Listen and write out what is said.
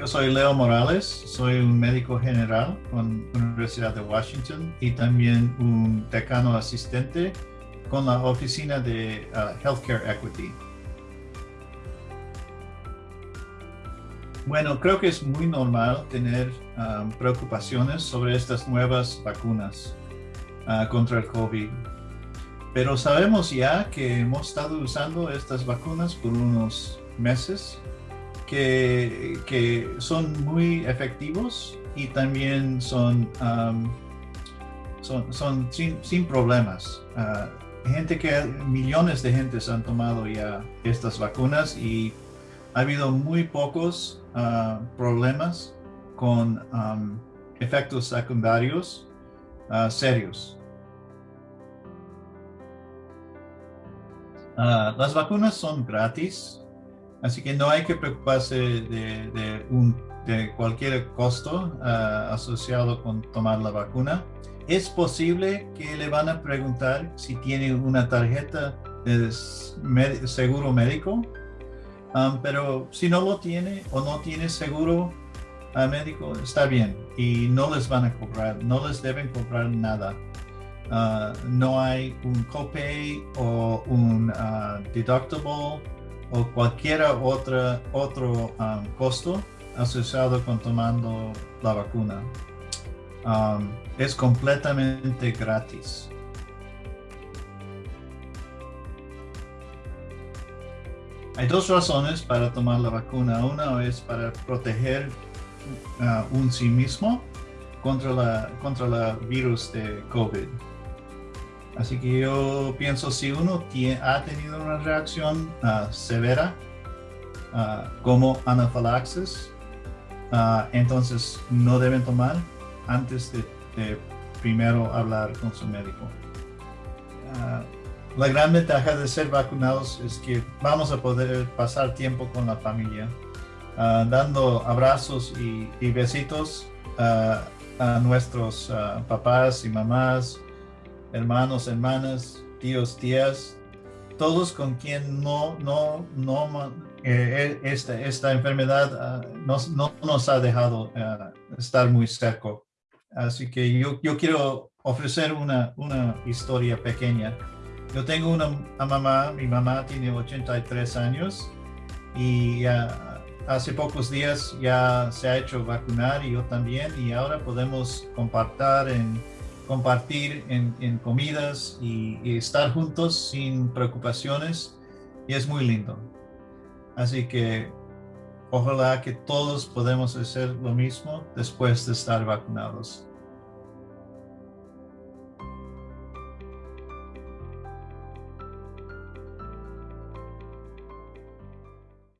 Yo soy Leo Morales, soy un médico general con la Universidad de Washington y también un decano asistente con la oficina de uh, Healthcare Equity. Bueno, creo que es muy normal tener um, preocupaciones sobre estas nuevas vacunas uh, contra el COVID. Pero sabemos ya que hemos estado usando estas vacunas por unos meses que, son muy efectivos y también son, um, son, sin, problemas. Uh, gente que millones de gentes han tomado ya estas vacunas y ha habido muy pocos uh, problemas con efectos secundarios uh, serios. las vacunas son gratis Así que no hay que preocuparse de, un, de cualquier costo ah, asociado con tomar la vacuna. Es posible que le van a preguntar si tiene una tarjeta de seguro médico, um, pero si no lo tiene o no tiene seguro uh, médico, está bien y no les van a cobrar, no les deben cobrar nada. Uh, no hay un copay o un deductible o cualquier otro um, costo asociado con tomando la vacuna. Um, es completamente gratis. Hay dos razones para tomar la vacuna. Una es para proteger uh, un sí mismo contra la contra el virus de COVID. Así que yo pienso si uno ha tenido una reacción ah, severa ah, como anafilaxis, uh, entonces no deben tomar antes de, primero hablar con su médico. la gran ventaja de ser vacunados es que vamos a poder pasar tiempo con la familia, dando abrazos y, y besitos a nuestros papás y mamás, hermanos, hermanas, tíos, tías, todos con quien no, no, no, eh, esta, esta enfermedad ah, no, nos ha dejado ah, estar muy cerca. Así que yo, yo quiero ofrecer una, una historia pequeña. Yo tengo una, mamá, mi mamá tiene 83 años y hace pocos días ya se ha hecho vacunar y yo también y ahora podemos compartir en compartir en, comidas y, estar juntos sin preocupaciones y es muy lindo. Así que ojalá que todos podamos hacer lo mismo después de estar vacunados.